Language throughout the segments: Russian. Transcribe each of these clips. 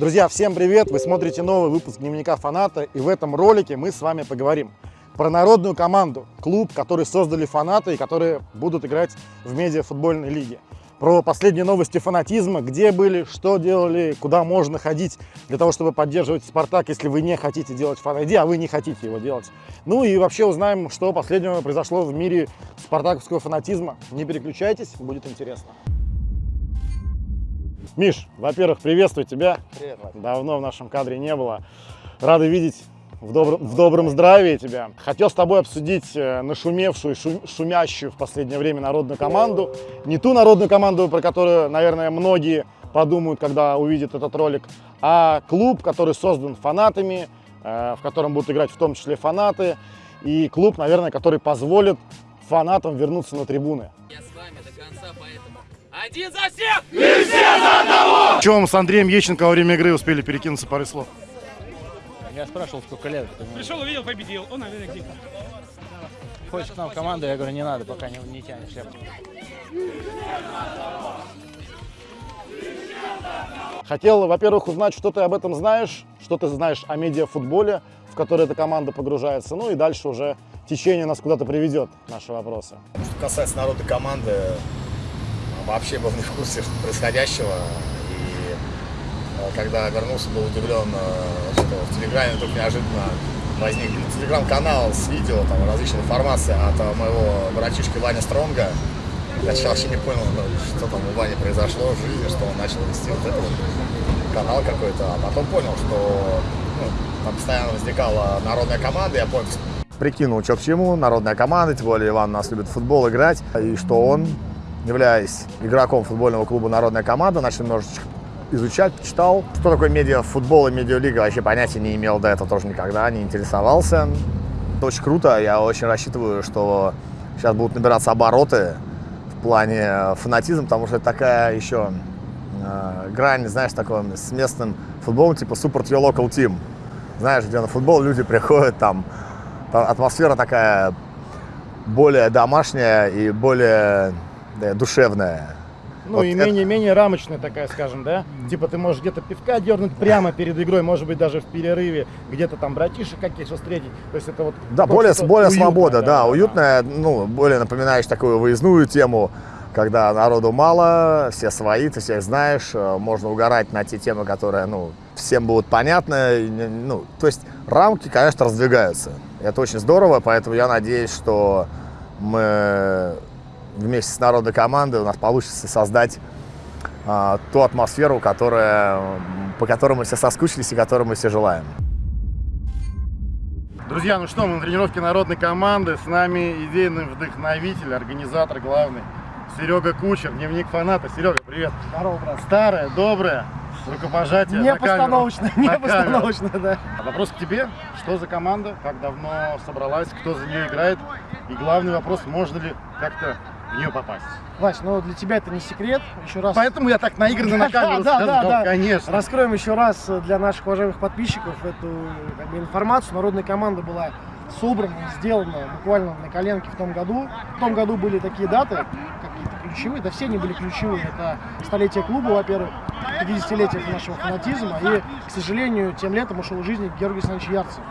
Друзья, всем привет! Вы смотрите новый выпуск Дневника фаната, и в этом ролике мы с вами поговорим про народную команду, клуб, который создали фанаты и которые будут играть в медиафутбольной лиге. Про последние новости фанатизма, где были, что делали, куда можно ходить для того, чтобы поддерживать «Спартак», если вы не хотите делать фан-айди, а вы не хотите его делать. Ну и вообще узнаем, что последнего произошло в мире спартаковского фанатизма. Не переключайтесь, будет интересно. Миш, во-первых, приветствую тебя. Привет, Вася. Давно в нашем кадре не было. Рады видеть в добром, в добром здравии тебя. Хотел с тобой обсудить э, нашумевшую, шу- шумящую в последнее время народную команду. Не ту народную команду, про которую, наверное, многие подумают, когда увидят этот ролик, а клуб, который создан фанатами, э, в котором будут играть в том числе фанаты. И клуб, наверное, который позволит фанатам вернуться на трибуны. Я с вами до конца, поэтому один за всех! В чем с Андреем Ещенко во время игры успели перекинуться парой слов? Я спрашивал, сколько лет. ему Пришел, увидел, победил. Он, наверное, где Хочешь к нам в команду? Я говорю, не надо, пока не, не тянешь шляпу. Хотел, во-первых, узнать, что ты об этом знаешь, что ты знаешь о медиафутболе, в который эта команда погружается, ну и дальше уже течение нас куда-то приведет, наши вопросы. Что касается народной команды, вообще был не в курсе происходящего. И э, когда вернулся, был удивлен, э, что в Телеграме вдруг неожиданно возник телеграм-канал с видео, там различной информации от э, моего братишки Ваня Стронга. Я сначала вообще не понял, ну, что там у Вани произошло в жизни, что он начал вести вот этот вот канал какой-то, а потом понял, что ну, там постоянно возникала народная команда, я понял, прикинул, что к чему, народная команда, тем более Иван нас любит в футбол играть, и что он, являясь игроком футбольного клуба «Народная команда», начал немножечко изучать, почитал. Что такое медиафутбол и медиалига, вообще понятия не имел до этого тоже никогда, не интересовался. Это очень круто, я очень рассчитываю, что сейчас будут набираться обороты в плане фанатизма, потому что это такая еще э, грань, знаешь, такой с местным футболом, типа support your local team. Знаешь, где на футбол люди приходят, там, там атмосфера такая более домашняя и более да, душевная. Ну Вот и это- менее-менее рамочная такая, скажем, да? Типа ты можешь где-то пивка дернуть прямо перед игрой, может быть даже в перерыве, где-то там братишек каких-то встретить. То есть это вот... Да, более, более уютное, свобода, да, уютная, ну, более напоминаешь такую выездную тему, когда народу мало, все свои, ты всех знаешь, э, можно угорать на те темы, которые, ну, всем будут понятны, ну, то есть рамки, конечно, раздвигаются. Это очень здорово, поэтому я надеюсь, что мы вместе с народной командой у нас получится создать а, ту атмосферу, которая, по которой мы все соскучились и которую мы все желаем. Друзья, ну что, мы на тренировке народной команды. С нами идейный вдохновитель, организатор главный Серега Кучер, дневник фаната. Серега, привет. Здорово, брат. Старое, доброе, рукопожатие Не постановочно, не постановочно, да. А Вопрос к тебе. Что за команда? Как давно собралась? Кто за нее играет? И главный вопрос, можно ли как-то в нее попасть? Вась, ну для тебя это не секрет. Еще раз Поэтому я так наигранно на камеру Да, да, сказал, да. конечно. раскроем еще раз для наших уважаемых подписчиков эту как бы, информацию. Народная команда была собрана и сделана буквально на коленке в том году. В том году были такие даты, какие-то ключевые, да все они были ключевые. Это столетие клуба, во-первых, 50-летие нашего фанатизма. И, к сожалению, тем летом ушел из жизни Георгий Александрович Ярцев.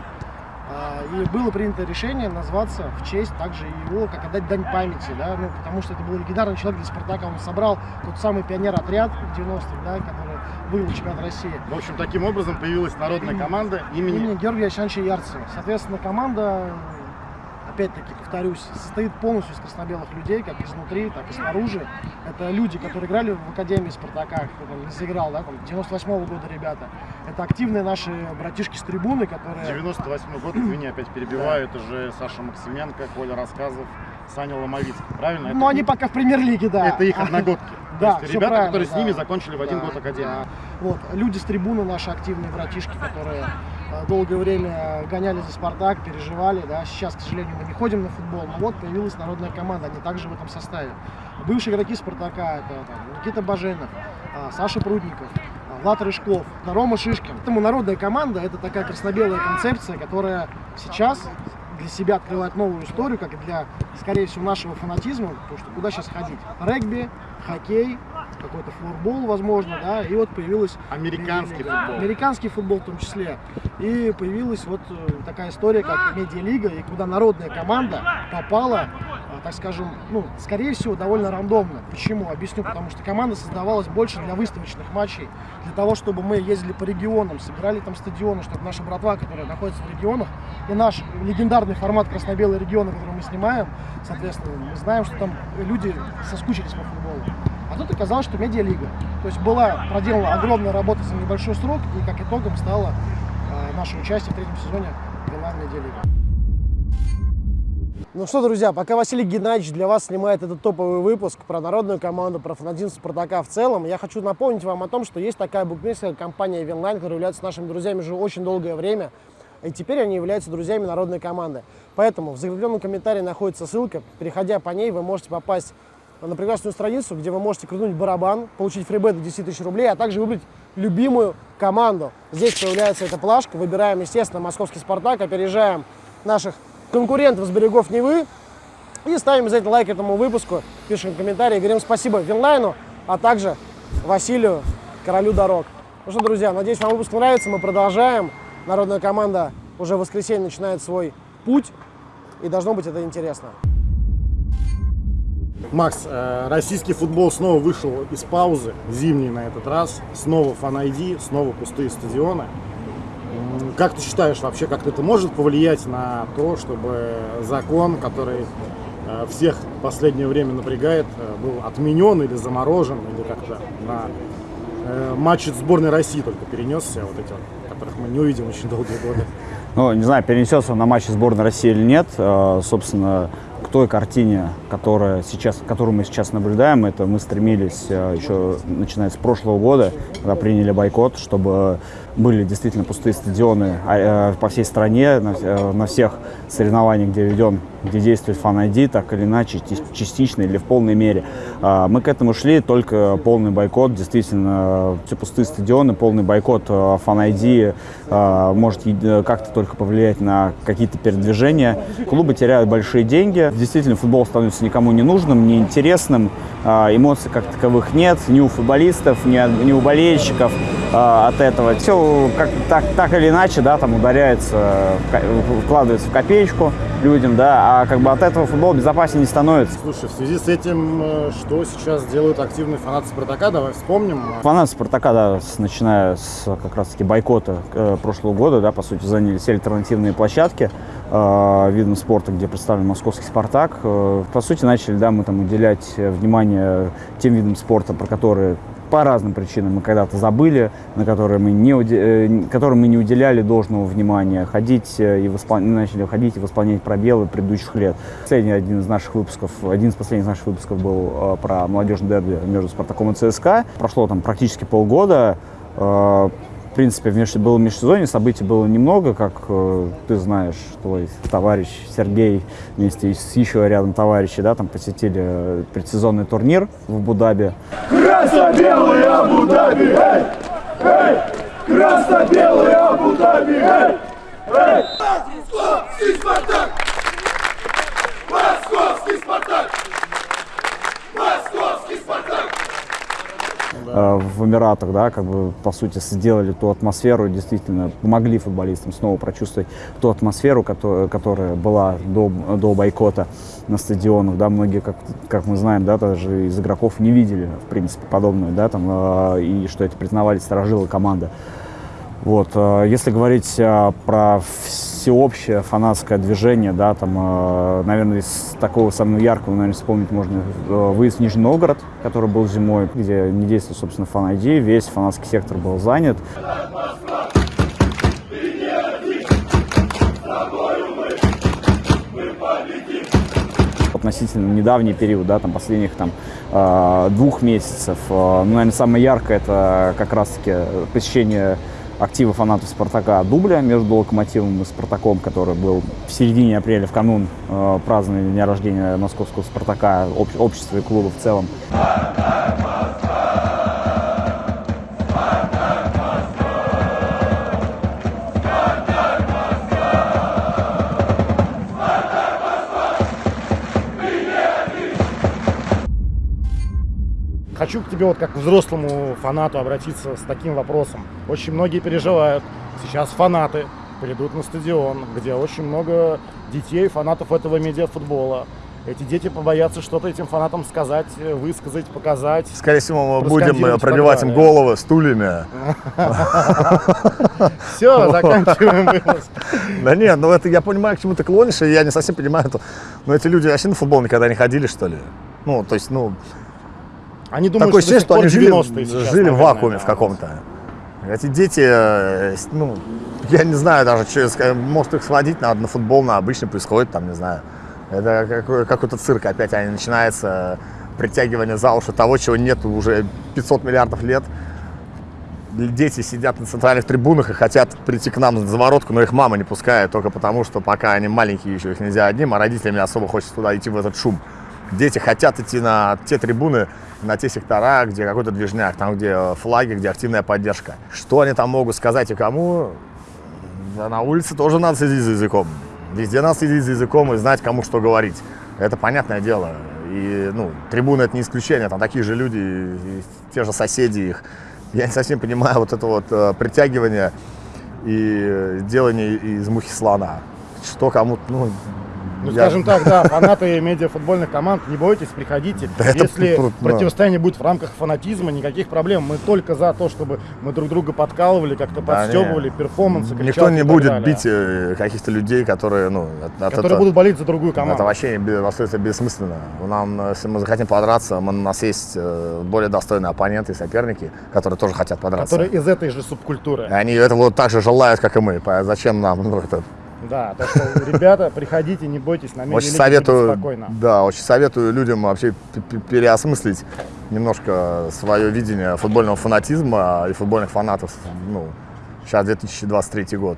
А, И было принято решение назваться в честь также его, как отдать дань памяти, да, ну, потому что это был легендарный человек для Спартака, он собрал тот самый пионер-отряд в 90-х, да, который выиграл чемпионат России. В общем, таким образом появилась народная команда Имени имени... Георгия Александровича Ярцева. Соответственно, команда, опять-таки, повторюсь, состоит полностью из краснобелых людей, как изнутри, так и снаружи. Это люди, которые играли в Академии Спартака, кто там заиграл, да, там, 98 года ребята. Это активные наши братишки с трибуны, которые... 98 год, извини, опять перебиваю, это же Саша Максименко, Коля Рассказов, Саня Ломовицкий, правильно? Ну, они пока в премьер-лиге, да. Это их одногодки. Да, То есть ребята, которые с да. ними закончили в один Да, год академию. да. Вот, люди с трибуны, наши активные братишки, которые долгое время гоняли за Спартак, переживали, да, сейчас, к сожалению, мы не ходим на футбол, но вот появилась народная команда, они также в этом составе. Бывшие игроки Спартака, это там, Никита Баженов, а, Саша Прудников, а, Влад Рыжков, Рома Шишкин. Поэтому народная команда это такая красно-белая концепция, которая сейчас для себя открывает новую историю, как и для, скорее всего, нашего фанатизма, потому что куда сейчас ходить? Регби, хоккей, какой-то флорбол, возможно, да, и вот появилась Американский футбол. Американский футбол в том числе. И появилась вот э, такая история, как медиалига, и куда народная команда попала, э, так скажем, ну, скорее всего, довольно рандомно. Почему? Объясню, потому что команда создавалась больше для выставочных матчей, для того, чтобы мы ездили по регионам, собирали там стадионы, чтобы наша братва, которая находится в регионах, и наш легендарный формат красно-белый региона, который мы снимаем, соответственно, мы знаем, что там люди соскучились по футболу. А тут оказалось, что медиалига. То есть была проделана огромная работа за небольшой срок, и как итогом стало э, наше участие в третьем сезоне Билайн Медиалига. Ну что, друзья, пока Василий Геннадьевич для вас снимает этот топовый выпуск про народную команду, про фанатизм Спартака в целом, я хочу напомнить вам о том, что есть такая букмекерская компания Winline, которая является нашими друзьями уже очень долгое время, и теперь они являются друзьями народной команды. Поэтому в закрепленном комментарии находится ссылка, переходя по ней, вы можете попасть на прекрасную страницу, где вы можете крутнуть барабан, получить фрибет до 10 тысяч рублей, а также выбрать любимую команду. Здесь появляется эта плашка, выбираем, естественно, московский «Спартак», опережаем наших конкурентов с берегов Невы и ставим обязательно лайк этому выпуску, пишем комментарии, говорим спасибо Винлайну, а также Василию, королю дорог. Ну что, друзья, надеюсь, вам выпуск нравится, мы продолжаем. Народная команда уже в воскресенье начинает свой путь, и должно быть это интересно. Макс, э, российский футбол снова вышел из паузы, зимний на этот раз. Снова фан-айди, снова пустые стадионы. Как ты считаешь вообще, как это может повлиять на то, чтобы закон, который э, всех в последнее время напрягает, э, был отменен или заморожен, или как-то на матчи сборной России только перенесся, вот эти которых мы не увидим очень долгие годы. Ну, не знаю, перенесется он на матчи сборной России или нет. Собственно, той картине, которая сейчас, которую мы сейчас наблюдаем, это мы стремились э, еще начиная с прошлого года, когда приняли бойкот, чтобы были действительно пустые стадионы а, э, по всей стране, на, э, на всех соревнованиях, где ведем, где действует фан так или иначе, ти- частично или в полной мере. А, Мы к этому шли, только полный бойкот, действительно, все пустые стадионы, полный бойкот фан может е- э, как-то только повлиять на какие-то передвижения. Клубы теряют большие деньги. Действительно, футбол становится никому не нужным, неинтересным. А, Эмоций как таковых нет ни у футболистов, ни, у болельщиков а, от этого. Все как, так, так или иначе, да, там ударяется, вкладывается в копеечку людям, да, а как бы от этого футбол безопаснее не становится. Слушай, в связи с этим, э, что сейчас делают активные фанаты Спартака, давай вспомним. Фанаты Спартака, да, с- начиная с как раз-таки бойкота э, прошлого года, да, по сути, заняли все альтернативные площадки э, видом спорта, где представлен московский Спартак. Э, по сути, начали, да, мы там уделять э, внимание тем видам спорта, про которые по разным причинам мы когда-то забыли, на которые мы не, уде- э, которым мы не уделяли должного внимания, ходить э, и воспол- начали ходить и восполнять пробелы предыдущих лет. Последний один из наших выпусков, один из последних наших выпусков был э, про молодежный дерби между Спартаком и ЦСКА. Прошло там практически полгода. В принципе, в меж- было межсезонье, событий было немного, как э, ты знаешь, твой товарищ Сергей вместе с еще рядом товарищей, да, там посетили э, предсезонный турнир в Абу-Даби. Красно-белый Абу-Даби, эй! Эй! Красно-белый Абу-Даби, эй! Эй! Спартак! Московский Спартак! Московский Спартак! э, в Эмиратах, да, как бы, по сути, сделали ту атмосферу, действительно помогли футболистам снова прочувствовать ту атмосферу, которая, которая была до, до бойкота на стадионах, да, многие, как, как мы знаем, да, даже из игроков не видели, в принципе, подобное, да, там, э, и что это признавали сторожилы команды. Вот, э, если говорить э, про всеобщее фанатское движение, да, там, э, наверное, из такого самого яркого, наверное, вспомнить можно выезд в Нижний Новгород, который был зимой, где не действует, собственно, фан -ID, весь фанатский сектор был занят. относительно недавний период, да, там последних там двух месяцев. Ну, наверное, самое яркое это как раз-таки посещение актива фанатов Спартака дубля между Локомотивом и Спартаком, который был в середине апреля, в канун э, празднования дня рождения московского Спартака, об- общества и клуба в целом. хочу тебе вот как к взрослому фанату обратиться с таким вопросом. Очень многие переживают. Сейчас фанаты придут на стадион, где очень много детей, фанатов этого медиафутбола. Эти дети побоятся что-то этим фанатам сказать, высказать, показать. Скорее всего, мы будем э, пробивать им головы стульями. Все, заканчиваем выпуск. Да нет, ну это я понимаю, к чему ты клонишь, и я не совсем понимаю, но эти люди вообще на футбол никогда не ходили, что ли? Ну, то есть, ну, Они думают, такое что, что они жили, 90-е сейчас, жили в вакууме да. в каком-то. Эти дети, э, ну, я не знаю даже, что, ска- может их сводить надо на футбол, на обычный происходит, там, не знаю. Это какой- какой-то цирк опять, они начинается притягивание за уши того, чего нет уже 500 миллиардов лет. Дети сидят на центральных трибунах и хотят прийти к нам за заворотку, но их мама не пускает, только потому, что пока они маленькие еще, их нельзя одним, а родителям не особо хочется туда идти в этот шум. Дети хотят идти на те трибуны, на те сектора, где какой-то движняк, там, где флаги, где активная поддержка. Что они там могут сказать и кому? Да на улице тоже надо следить за языком. Везде надо следить за языком и знать, кому что говорить. Это понятное дело. И, ну, трибуны это не исключение, там такие же люди, и- те же соседи их. Я не совсем понимаю вот это вот э, притягивание и э, делание из мухи слона. Что кому, ну, Ну, я- скажем так, да, фанаты медиафутбольных команд, не бойтесь, приходите. Да Если да. противостояние будет в рамках фанатизма, никаких проблем. Мы только за то, чтобы мы друг друга подкалывали, как-то Да подстебывали, перформансы, Никто не будет далее. бить э, каких-то людей, которые, ну, от- от которые этого- будут болеть за другую команду. Это вообще абсолютно бессмысленно. Нам, э, если мы захотим подраться, мы- у нас есть э, более достойные оппоненты и соперники, которые тоже хотят подраться. которые из этой же субкультуры. И они этого так же желают, как и мы. Зачем нам ну, это? Да, так что, ребята, приходите, не бойтесь, на Очень советую, спокойно. да, очень советую людям вообще переосмыслить немножко свое видение футбольного фанатизма и футбольных фанатов. Ну, сейчас 2023 год.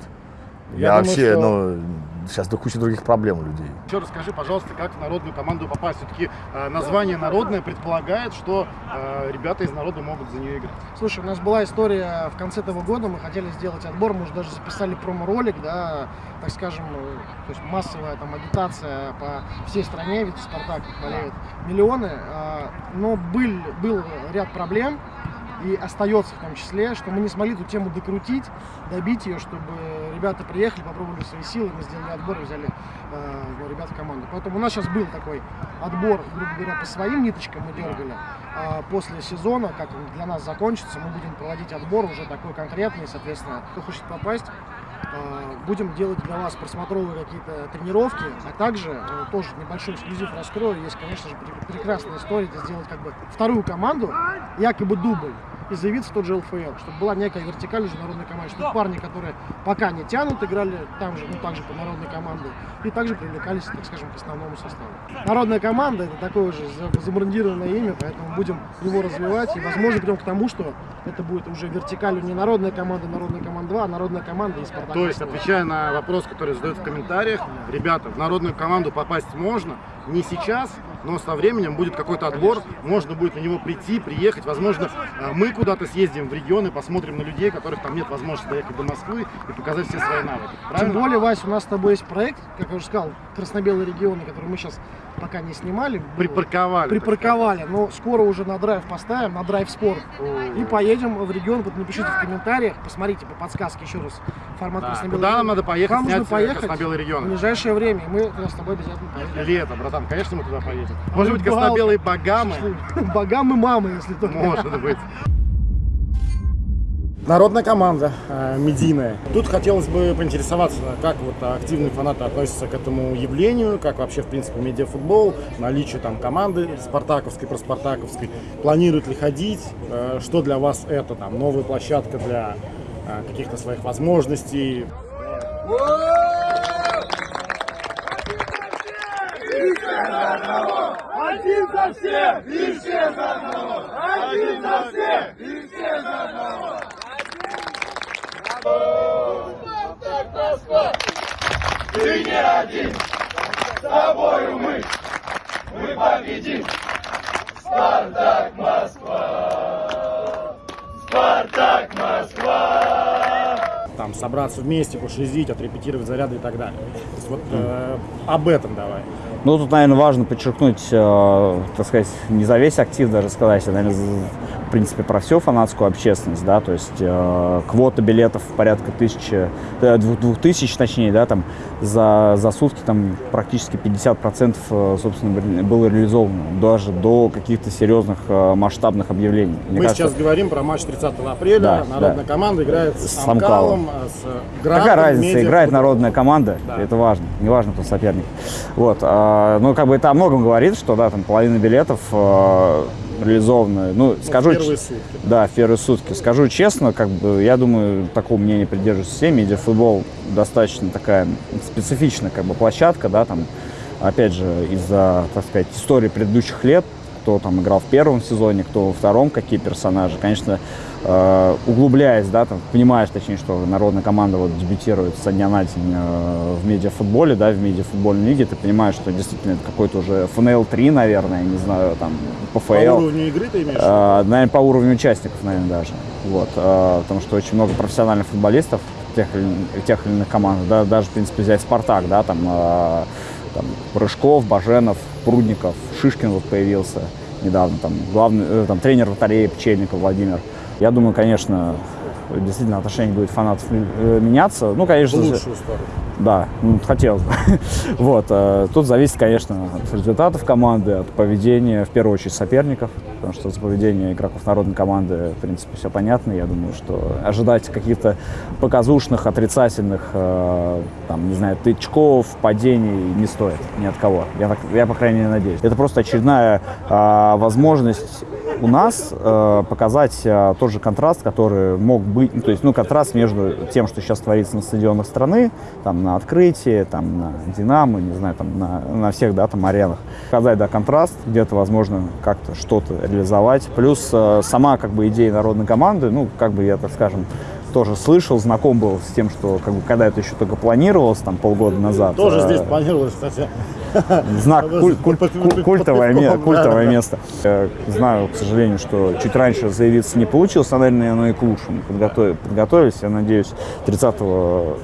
Я Я, думаю, вообще, что- ну, сейчас до кучи других проблем у людей. Еще расскажи, пожалуйста, как в народную команду попасть. Все-таки э, название народное предполагает, что э, ребята из народа могут за нее играть. Слушай, у нас была история в конце этого года, мы хотели сделать отбор, мы уже даже записали промо-ролик, да, так скажем, э, то есть массовая там агитация по всей стране, ведь Спартак болеют миллионы, а, но был, был ряд проблем, и остается в том числе, что мы не смогли эту тему докрутить, добить ее, чтобы ребята приехали, попробовали свои силы, мы сделали отбор и взяли э, ребят в команду. Поэтому у нас сейчас был такой отбор, грубо говоря, по своим ниточкам мы дергали. А после сезона, как он для нас закончится, мы будем проводить отбор уже такой конкретный, соответственно, кто хочет попасть, э, будем делать для вас просмотровые какие-то тренировки, а также э, тоже небольшой эксклюзив раскрою. Есть, конечно же, пре- прекрасная история, это сделать как бы вторую команду, якобы дубль, и заявиться в тот же ЛФЛ, чтобы была некая вертикаль уже народной команды, чтобы парни, которые пока не тянут, играли там же, ну также по народной команде, и также привлекались, так скажем, к основному составу. Народная команда это такое за- забрендированное имя, поэтому будем его развивать, и возможно придем к тому, что это будет уже вертикалью не народная команда, народная команда 2, а народная команда и Спартак. То есть, отвечая на вопрос, который задают в комментариях, ребята, в народную команду попасть можно, не сейчас, но со временем будет какой-то отбор, можно будет на него прийти, приехать, возможно, э, мы куда-то съездим в регионы, посмотрим на людей, которых там нет возможности доехать до Москвы и показать все свои навыки. Тем Правильно? более, Вась, у нас с тобой есть проект, как я уже сказал, красно-белые регионы, который мы сейчас пока не снимали. Припарковали. Припарковали, но скоро уже на драйв поставим, на драйв спорт. И поедем в регион, вот напишите в комментариях, посмотрите по подсказке еще раз формат Да, красно-белых Куда нам надо поехать Там нужно поехать красно-белый в регион? ближайшее время, и мы с тобой обязательно поедем. Лето, братан, конечно, мы туда поедем. А Может быть, красно-белые богамы? Богам и мамы, если только. Может быть. Народная команда э, медийная. Тут хотелось бы поинтересоваться, как вот активные фанаты относятся к этому явлению, как вообще, в принципе, медиафутбол, наличие там команды спартаковской, проспартаковской. Планируют ли ходить? Э, что для вас это? Там новая площадка для э, каких-то своих возможностей? Один за всех и все за одного! Один за всех и все за одного! Спартак Москва! Ты не один! С тобою мы! Мы победим! Спартак Москва! Спартак Москва! Там собраться вместе, пошизить, отрепетировать заряды и так далее. То есть вот э, об этом давай. Ну, тут, наверное, важно подчеркнуть, э, так сказать, не за весь актив даже сказать, а, наверное, принципе, про всю фанатскую общественность, да, то есть э, квота билетов порядка тысячи, э, двух, двух тысяч, точнее, да, там, за, за сутки там практически 50% э, собственно, было реализовано, даже до каких-то серьезных э, масштабных объявлений. Мне Мы кажется, сейчас говорим про матч 30 апреля. Да, Народная да. команда играет с, С Амкалом, с Грантом, Какая разница, Медиа, играет народная команда, Да. это важно, не важно, кто соперник. Вот, а, ну, как бы это о многом говорит, что, да, там половина билетов э, реализованы, ну, скажу... первые ч- сутки. Да, в первые сутки. Скажу честно, как бы, я думаю, такого мнения придерживаются все, медиафутбол достаточно такая специфичная, как бы, площадка, да, там, опять же, из-за, так сказать, истории предыдущих лет, кто там играл в первом сезоне, кто во втором, какие персонажи. Конечно, э, углубляясь, да, там, понимаешь, точнее, что народная команда вот дебютирует со дня на день э, в медиафутболе, да, в медиафутбольной лиге, ты понимаешь, что действительно это какой-то уже ФНЛ-3, наверное, я не знаю, там, ПФЛ. По уровню игры ты имеешь? Э, наверное, по уровню участников, наверное, даже. Вот, э, потому что очень много профессиональных футболистов тех тех или иных команд. Да, даже, в принципе, взять «Спартак», да, там, э, там Рыжков, Баженов, Прудников, Шишкин вот появился недавно, там, главный, э, там, тренер вратарей Пчельников Владимир. Я думаю, конечно, действительно отношение будет фанатов э, меняться. Ну, В конечно же, лучшую сторону. да, ну, хотелось бы. вот, э, тут зависит, конечно, от результатов команды, от поведения, в первую очередь, соперников, потому что за поведение игроков народной команды, в принципе, все понятно. Я думаю, что ожидать каких-то показушных, отрицательных, э, там, не знаю, тычков, падений не стоит ни от кого. Я, так, я по крайней мере, надеюсь. Это просто очередная э, возможность у нас э, показать э, тот же контраст, который мог быть, ну, то есть, ну, контраст между тем, что сейчас творится на стадионах страны, там, на открытии, там, на Динамо, не знаю, там, на, на всех, да, там, аренах. Показать, да, контраст, где-то, возможно, как-то что-то реализовать. Плюс э, сама, как бы, идея народной команды, ну, как бы, я, так скажем, тоже слышал, знаком был с тем, что, как бы, когда это еще только планировалось, там, полгода назад. Тоже э, здесь планировалось, кстати. знак, куль- куль- куль- культовое, да, место. Я знаю, к сожалению, что чуть раньше заявиться не получилось, но, наверное, оно и к лучшему. Подготовились, подготовились. Я надеюсь, 30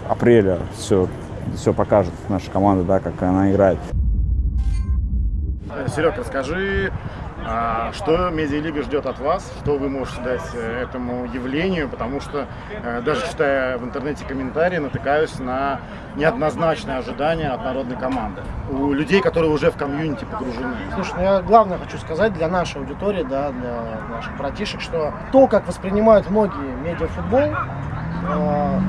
апреля все, все покажет наша команда, да, как она играет. Серег, расскажи, а, что медиалига ждет от вас, что вы можете дать э, этому явлению, потому что э, даже читая в интернете комментарии, натыкаюсь на неоднозначные ожидания от народной команды. У людей, которые уже в комьюнити погружены. Слушай, ну я главное хочу сказать для нашей аудитории, да, для наших братишек, что то, как воспринимают многие медиафутбол, э,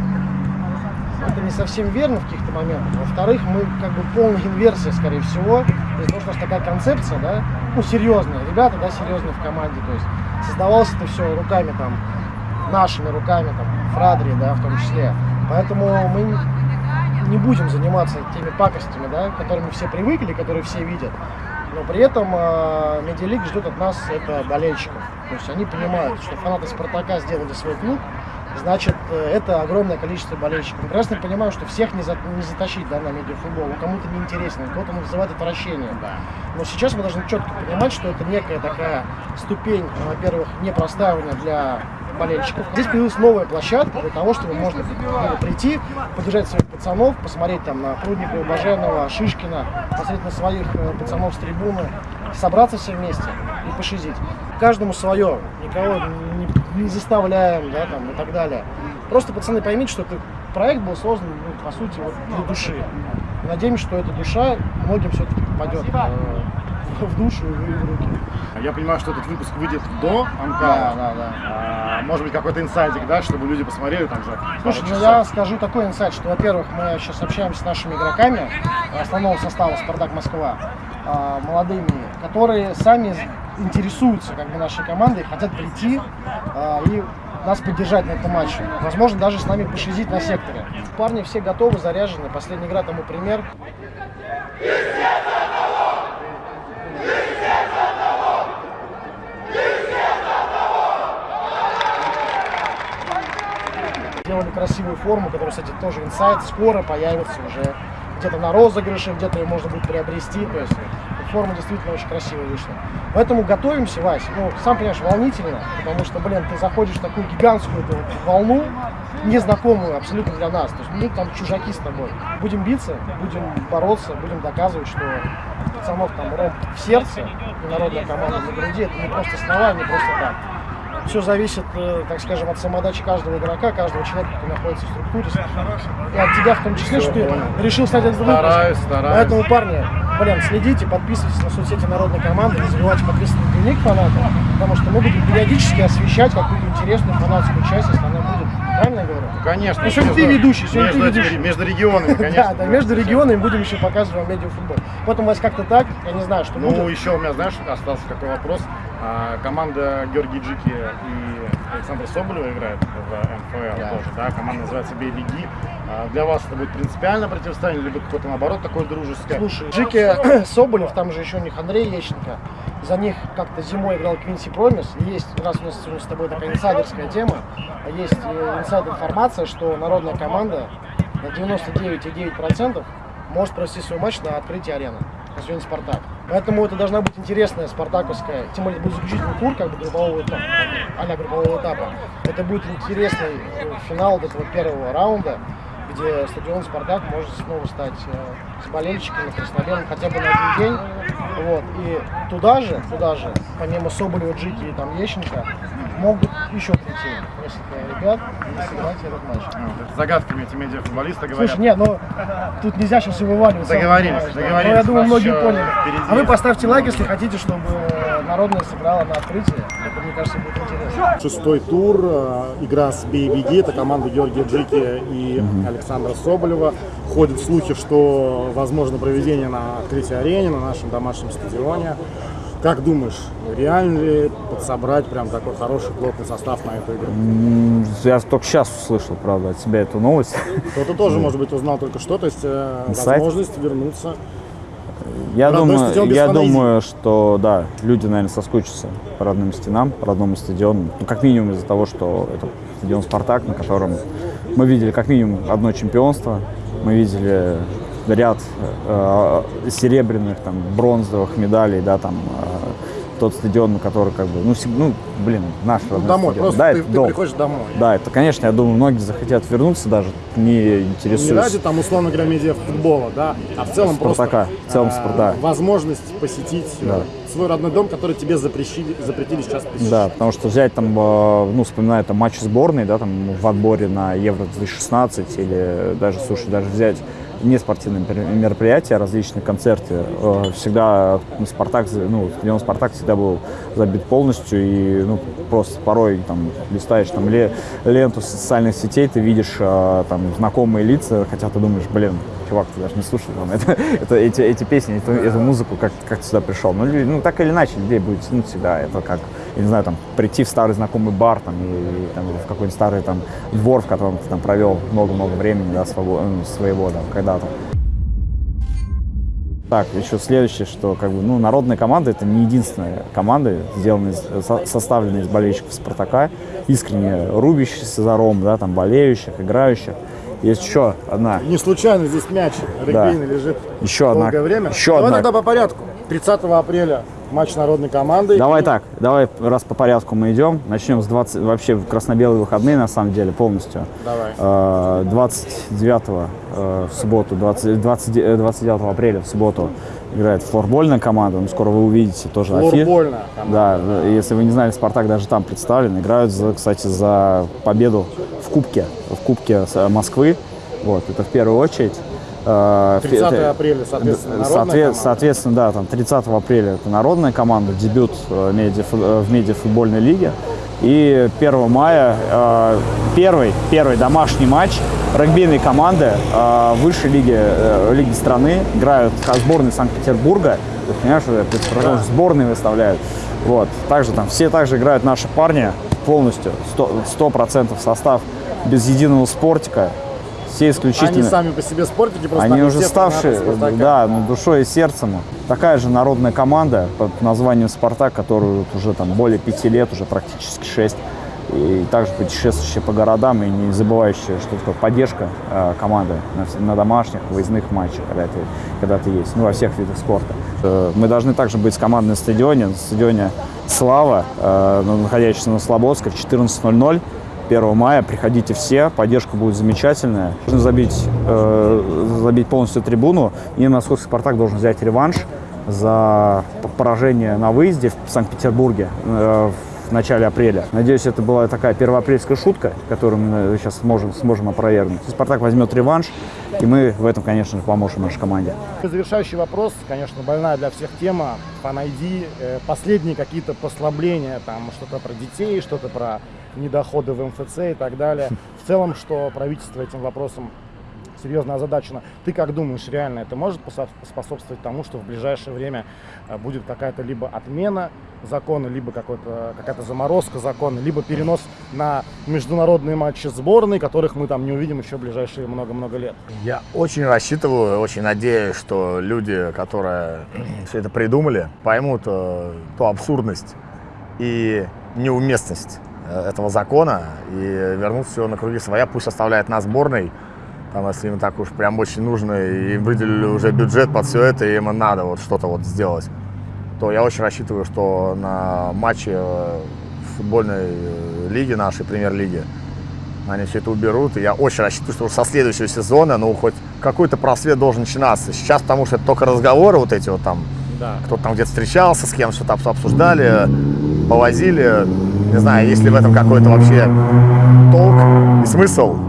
это не совсем верно в каких-то моментах. Во-вторых, мы как бы полная инверсия, скорее всего. То есть, ну, просто такая концепция, да, ну, серьезная. Ребята, да, серьезные в команде. То есть создавалось это все руками там, нашими руками, там, Фрадри, да, в том числе. Поэтому мы не будем заниматься теми пакостями, да, которыми все привыкли, которые все видят. Но при этом э, Медиалиг ждет от нас это болельщиков. То есть они понимают, что фанаты Спартака сделали свой клуб, значит, э, это огромное количество болельщиков. Прекрасно понимаем, что всех не, за- не затащить да, на медиафутбол, он кому-то неинтересно, у кого-то он вызывает отвращение. Но сейчас мы должны четко понимать, что это некая такая ступень, ну, во-первых, не простаивания для болельщиков. Здесь появилась новая площадка для того, чтобы можно было прийти, поддержать своих пацанов, посмотреть там на Прудникова, Баженова, Шишкина, посмотреть на своих э, пацанов с трибуны, собраться все вместе и пошизить. Каждому свое, никого не, не заставляем, да, там, и так далее. Просто, пацаны, поймите, что этот проект был создан, ну, по сути, вот для души. Надеемся, что эта душа многим все-таки попадет э, в душу и в руки. Я понимаю, что этот выпуск выйдет до Да, Амкала. да, да. А, может быть, какой-то инсайдик, да, чтобы люди посмотрели там пару Слушай, ну я скажу такой инсайт, что, во-первых, мы сейчас общаемся с нашими игроками основного состава «Спартак Москва», а, молодыми, которые сами интересуются как бы нашей командой, хотят прийти а, и нас поддержать на этом матче. Возможно, даже с нами пошизить на секторе. Парни все готовы, заряжены. Последняя игра тому пример. Сделали красивую форму, которая, кстати, тоже инсайт, скоро появится уже где-то на розыгрыше, где-то ее можно будет приобрести. То есть форма действительно очень красивая вышла. Поэтому готовимся, Вась. Ну, сам понимаешь, волнительно, потому что, блин, ты заходишь в такую гигантскую эту волну, незнакомую абсолютно для нас. То есть мы там чужаки с тобой. Будем биться, будем бороться, будем доказывать, что пацанов там ром в сердце народная команда на груди, это не просто слова, не просто так. Все зависит, э, так скажем, от самодачи каждого игрока, каждого человека, кто находится в структуре. И от тебя в том числе, что ты решил стать этот выпуск. Стараюсь, стараюсь. Поэтому, парни, блин, следите, подписывайтесь на соцсети Народной команды, подписываться на дневник фаната, потому что мы будем периодически освещать какую-то интересную фанатскую часть, если она будет. Правильно я говорю? Конечно. Ну, сегодня ты ведущий, сегодня ты между, ведущий. между регионами, конечно. Да, да, между регионами будем еще показывать вам медиафутбол. Потом у вас как-то так, я не знаю, что Ну, еще у меня, знаешь, остался какой вопрос. А, команда Георгий Джики и Александр Соболева играет в МФЛ Да. тоже, да? Команда называется «Бей, беги». А, для вас это будет принципиальное противостояние, либо какое-то, наоборот, такое дружеское? Слушай, Жики Соболев, там же еще у них Андрей Ещенко. За них как-то зимой играл Квинси Промис. И есть, раз у нас сегодня с тобой такая инсайдерская тема, есть э, инсайд информация, что народная команда на 99,9% может провести свой матч на открытии арены. На сегодня Спартак. Поэтому это должна быть интересная спартаковская, тем более будет заключительный тур как бы группового этапа, а группового этапа. Это будет интересный э, финал этого первого раунда, где стадион Спартак может снова стать э, с болельщиками краснобелым хотя бы на один день. Вот. И туда же, туда же, помимо Соболева, Джики и там Ещенко, могут еще прийти несколько ребят и сыграть этот матч. Это загадками эти медиафутболисты говорят. Слушай, нет, ну тут нельзя сейчас вываливаться. Договорились, понимаешь, да. договорились. Но я думаю, многие еще поняли. впереди. А вы поставьте лайк, если хотите, чтобы э, народная сыграла на открытии. Это, мне кажется, будет интересно. Шестой тур, э, игра с «Бей, беги», это команда Георгия Джики и Александра Соболева. Ходят слухи, что возможно проведение на открытии арене, на нашем домашнем стадионе. Как думаешь, реально ли подсобрать прям такой хороший плотный состав на эту игру? Я только сейчас услышал, правда, от тебя эту новость. Кто-то тоже, может быть, узнал только что, то есть э, возможность вернуться. Я думаю, я думаю, что да, люди, наверное, соскучатся по родным стенам, по родному стадиону. Ну, как минимум из-за того, что это стадион Спартак, на котором мы видели как минимум одно чемпионство, мы видели ряд э, серебряных, там, бронзовых медалей, да, там, э, тот стадион, который как бы, ну, ну блин, наш Ну, родной домой, стадион. просто да, ты, это ты дом. приходишь домой. Да, это, конечно, я думаю, многие захотят вернуться даже, не Не интересуясь. ради там, условно говоря, медиафутбола, да, а в целом Спартака, просто в целом э, возможность посетить э, Да. свой родной дом, который тебе запрещили, запретили сейчас посещать. Да, потому что взять там, э, ну, вспоминая там матчи сборной, да, там в отборе на Евро 2016 или даже, слушай, даже взять не спортивные мер- мероприятия, различные концерты, э, всегда ну, Спартак, ну, стадион Спартак всегда был забит полностью и, ну, просто порой там листаешь там ле- ленту социальных сетей, ты видишь э, там знакомые лица, хотя ты думаешь, блин, чувак, ты даже не слушал там, это, это, эти, эти песни, эту, эту музыку, как, как ты сюда пришел. Ну, ну, так или иначе, людей будет тянуть всегда. Это как, я не знаю, там, прийти в старый знакомый бар там, и, и, там, в какой-нибудь старый там, двор, в котором ты там провел много-много времени, да, свобо- ну, своего там, когда-то. Так, еще следующее, что как бы, ну, народная команда это не единственная команда, сделанная, со- составленная из болельщиков Спартака, искренне рубящихся за Ром, да, там, болеющих, играющих. Есть еще одна, Не случайно здесь мяч регбийный лежит еще одна, долгое время. еще Давай одна тогда по порядку. 30 апреля матч народной команды. Давай И так, давай раз по порядку мы идем. Начнем с 20, вообще красно-белые выходные на самом деле полностью. Давай. Э, 29 э, в субботу, 20, 20, э, 29 апреля в субботу играет флорбольная команда. Ну, скоро вы увидите тоже афи- команда. Да, э, если вы не знали, Спартак даже там представлен. Играют, за, кстати, за победу в Кубке, в Кубке э, Москвы. Вот, это в первую очередь. Э, 30 это- апреля, соответственно, народная соответ- команда. Соответственно, да, там 30 апреля это народная команда, дебют э, медиафу- э, в медиафутбольной лиге. И 1 мая э, первый, первый домашний матч регбийной команды э, высшей лиги, э, лиги страны. Играют сборные Санкт-Петербурга. Понимаешь, представляешь, сборные выставляют. Вот. Также там все также играют наши парни полностью, 100%, 100% состав, без единого спортика. Все исключительно. Они сами по себе спортики, просто Они они уже ставшие, да, ну, душой и сердцем. Такая же народная команда под названием «Спартак», которую вот уже там более пяти лет, уже практически шесть, и также путешествующие по городам и не забывающие, что такое поддержка э, команды на, на домашних, выездных матчах, когда ты, когда ты есть, ну, во всех видах спорта. Э, мы должны также быть с командой на стадионе, на стадионе «Слава», э, находящийся на Слободской в 14.00. 1 мая. Приходите все, поддержка будет замечательная. Нужно забить, э, забить полностью трибуну, и Московский «Спартак» должен взять реванш за поражение на выезде в Санкт-Петербурге э, в начале апреля. Надеюсь, это была такая первоапрельская шутка, которую мы сейчас сможем, сможем опровергнуть. «Спартак» возьмет реванш, и мы в этом, конечно же, поможем нашей команде. Завершающий вопрос, конечно, больная для всех тема. ID, э, последние какие-то послабления, там что-то про детей, что-то про недоходы в МФЦ и так далее. В целом, что правительство этим вопросом серьезно озадачено. Ты как думаешь, реально это может способствовать тому, что в ближайшее время э, будет какая-то либо отмена закона, либо какая-то заморозка закона, либо перенос на международные матчи сборной, которых мы там не увидим еще в ближайшие много-много лет? Я очень рассчитываю, очень надеюсь, что люди, которые все это придумали, поймут э, ту абсурдность и неуместность э, этого закона и вернут все на круги своя, пусть оставляет нас сборной, там, если им так уж прям очень нужно, и выделили уже бюджет под все это, и им надо вот что-то вот сделать, то я очень рассчитываю, что на матче э, футбольной э, лиги нашей, премьер-лиги, они все это уберут. И я очень рассчитываю, что со следующего сезона, ну, хоть какой-то просвет должен начинаться. Сейчас, потому что это только разговоры вот эти вот там, да. кто-то там где-то встречался, с кем что-то обсуждали, повозили. Не знаю, есть ли в этом какой-то вообще толк и смысл.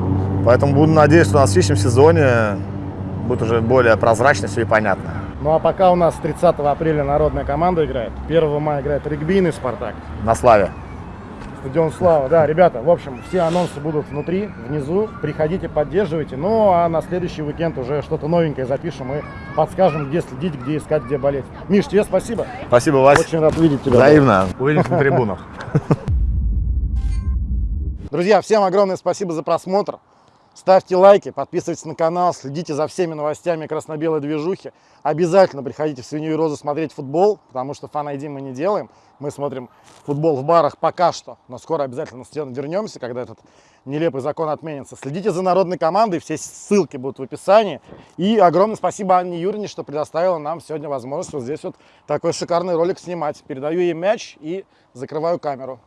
Поэтому буду надеяться, что на следующем сезоне будет уже более прозрачно все и понятно. Ну а пока у нас 30 апреля народная команда играет, 1 мая играет регбийный «Спартак». На славе. Стадион Слава. Да, ребята, в общем, все анонсы будут внутри, внизу. Приходите, поддерживайте. Ну, а на следующий уикенд уже что-то новенькое запишем и подскажем, где следить, где искать, где болеть. Миш, тебе спасибо. Спасибо, Вася. Очень рад видеть тебя. Взаимно. Увидимся на трибунах. Друзья, всем огромное спасибо за просмотр. Ставьте лайки, подписывайтесь на канал, следите за всеми новостями красно-белой движухи. Обязательно приходите в Свинью и Розу смотреть футбол, потому что фан мы не делаем. Мы смотрим футбол в барах пока что, но скоро обязательно вернемся, когда этот нелепый закон отменится. Следите за народной командой, все ссылки будут в описании. И огромное спасибо Анне Юрьевне, что предоставила нам сегодня возможность вот здесь вот такой шикарный ролик снимать. Передаю ей мяч и закрываю камеру.